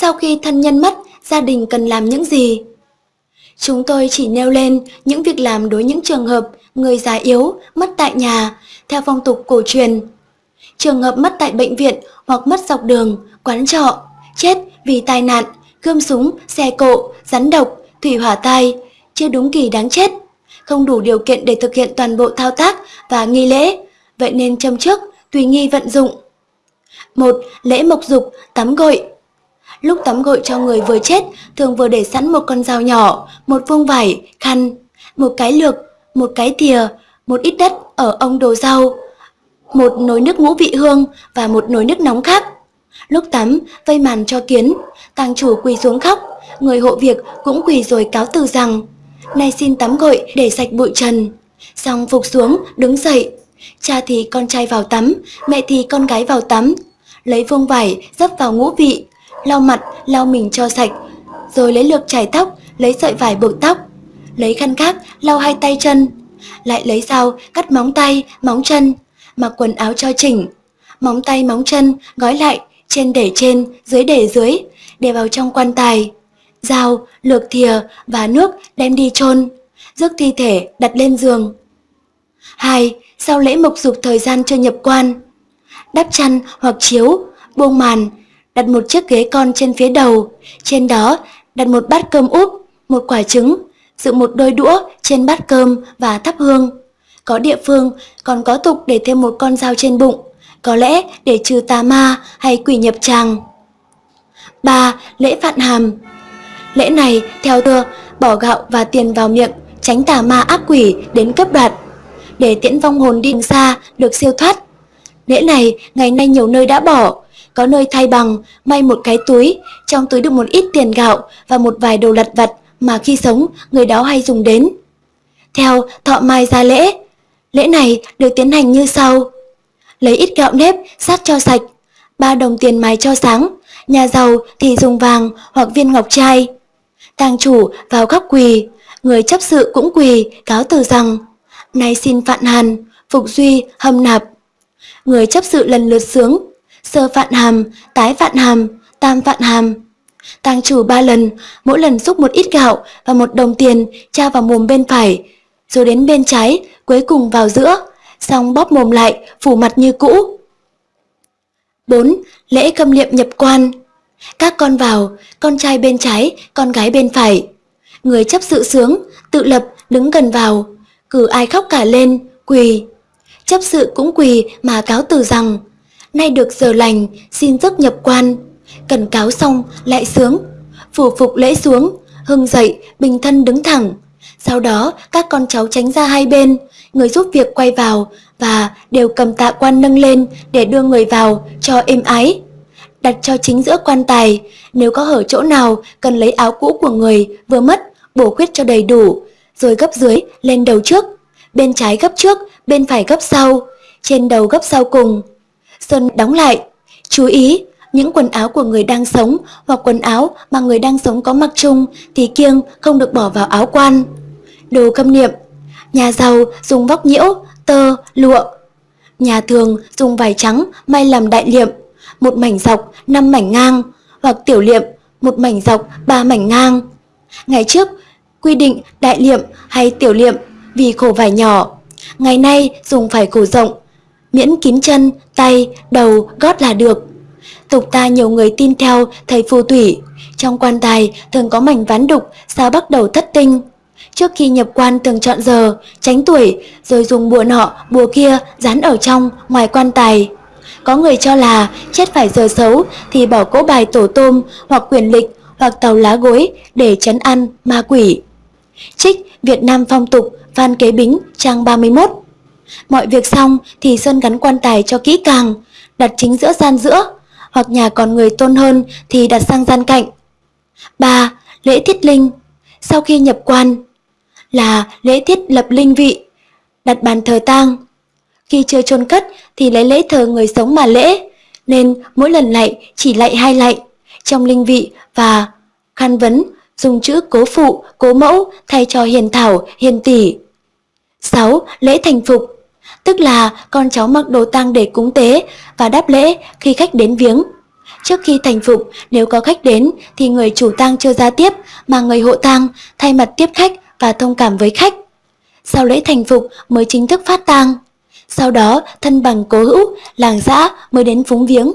sau khi thân nhân mất, gia đình cần làm những gì? Chúng tôi chỉ nêu lên những việc làm đối những trường hợp người già yếu mất tại nhà, theo phong tục cổ truyền. Trường hợp mất tại bệnh viện hoặc mất dọc đường, quán trọ, chết vì tai nạn, gươm súng, xe cộ, rắn độc, thủy hỏa tai, chưa đúng kỳ đáng chết, không đủ điều kiện để thực hiện toàn bộ thao tác và nghi lễ, vậy nên châm trước, tùy nghi vận dụng. một Lễ mộc dục, tắm gội Lúc tắm gội cho người vừa chết, thường vừa để sẵn một con dao nhỏ, một vuông vải, khăn, một cái lược, một cái thìa, một ít đất ở ông đồ rau, một nồi nước ngũ vị hương và một nồi nước nóng khác. Lúc tắm, vây màn cho kiến, tàng chủ quỳ xuống khóc, người hộ việc cũng quỳ rồi cáo từ rằng Nay xin tắm gội để sạch bụi trần. Xong phục xuống, đứng dậy. Cha thì con trai vào tắm, mẹ thì con gái vào tắm. Lấy vuông vải, dấp vào ngũ vị, lau mặt, lau mình cho sạch, rồi lấy lược chải tóc, lấy sợi vải buộc tóc, lấy khăn khác lau hai tay chân, lại lấy dao cắt móng tay, móng chân, mặc quần áo cho chỉnh, móng tay móng chân gói lại, trên để trên, dưới để dưới, để vào trong quan tài. Dao, lược thìa và nước đem đi chôn, rước thi thể đặt lên giường. 2. Sau lễ mộc dục thời gian chưa nhập quan, đắp chăn hoặc chiếu, buông màn, đặt một chiếc ghế con trên phía đầu, trên đó đặt một bát cơm úp, một quả trứng, dựng một đôi đũa trên bát cơm và thắp hương. Có địa phương còn có tục để thêm một con dao trên bụng, có lẽ để trừ tà ma hay quỷ nhập tràng. 3. Lễ Phạn Hàm Lễ này theo thưa bỏ gạo và tiền vào miệng, tránh tà ma ác quỷ đến cấp đoạt, để tiễn vong hồn đi xa được siêu thoát. Lễ này ngày nay nhiều nơi đã bỏ, có nơi thay bằng may một cái túi, trong túi được một ít tiền gạo và một vài đồ lặt vặt mà khi sống người đó hay dùng đến. Theo thọ mai ra lễ, lễ này được tiến hành như sau. Lấy ít gạo nếp sát cho sạch, ba đồng tiền mài cho sáng, nhà giàu thì dùng vàng hoặc viên ngọc trai. Tàng chủ vào góc quỳ, người chấp sự cũng quỳ cáo từ rằng Nay xin phạn hàn, phục duy, hâm nạp. Người chấp sự lần lượt sướng sơ vạn hàm, tái vạn hàm, tam vạn hàm. Tàng chủ ba lần, mỗi lần xúc một ít gạo và một đồng tiền tra vào mồm bên phải, rồi đến bên trái, cuối cùng vào giữa, xong bóp mồm lại, phủ mặt như cũ. 4. Lễ khâm liệm nhập quan Các con vào, con trai bên trái, con gái bên phải. Người chấp sự sướng, tự lập, đứng gần vào, cử ai khóc cả lên, quỳ. Chấp sự cũng quỳ mà cáo từ rằng nay được giờ lành, xin giấc nhập quan. Cần cáo xong, lại sướng, phủ phục lễ xuống, hưng dậy, bình thân đứng thẳng. Sau đó, các con cháu tránh ra hai bên, người giúp việc quay vào và đều cầm tạ quan nâng lên để đưa người vào cho êm ái. Đặt cho chính giữa quan tài, nếu có hở chỗ nào cần lấy áo cũ của người vừa mất, bổ khuyết cho đầy đủ, rồi gấp dưới lên đầu trước, bên trái gấp trước, bên phải gấp sau, trên đầu gấp sau cùng. Sơn đóng lại. Chú ý, những quần áo của người đang sống hoặc quần áo mà người đang sống có mặc chung thì kiêng không được bỏ vào áo quan. Đồ khâm niệm Nhà giàu dùng vóc nhiễu, tơ, lụa. Nhà thường dùng vải trắng may làm đại liệm, một mảnh dọc, năm mảnh ngang, hoặc tiểu liệm, một mảnh dọc, ba mảnh ngang. Ngày trước, quy định đại liệm hay tiểu liệm vì khổ vải nhỏ. Ngày nay dùng vải khổ rộng, miễn kín chân, tay, đầu, gót là được. Tục ta nhiều người tin theo thầy phù thủy, trong quan tài thường có mảnh ván đục sao bắt đầu thất tinh. Trước khi nhập quan thường chọn giờ, tránh tuổi, rồi dùng bùa nọ, bùa kia dán ở trong, ngoài quan tài. Có người cho là chết phải giờ xấu thì bỏ cỗ bài tổ tôm hoặc quyền lịch hoặc tàu lá gối để chấn ăn ma quỷ. Trích Việt Nam phong tục Phan Kế Bính trang 31 Mọi việc xong thì Sơn gắn quan tài cho kỹ càng, đặt chính giữa gian giữa, hoặc nhà còn người tôn hơn thì đặt sang gian cạnh. 3. Lễ thiết linh Sau khi nhập quan là lễ thiết lập linh vị, đặt bàn thờ tang. Khi chưa chôn cất thì lấy lễ thờ người sống mà lễ, nên mỗi lần lạy chỉ lạy hai lạy, trong linh vị và khăn vấn dùng chữ cố phụ, cố mẫu thay cho hiền thảo, hiền tỷ. 6. Lễ thành phục tức là con cháu mặc đồ tang để cúng tế và đáp lễ khi khách đến viếng. Trước khi thành phục, nếu có khách đến thì người chủ tang chưa ra tiếp mà người hộ tang thay mặt tiếp khách và thông cảm với khách. Sau lễ thành phục mới chính thức phát tang. Sau đó thân bằng cố hữu, làng xã mới đến phúng viếng.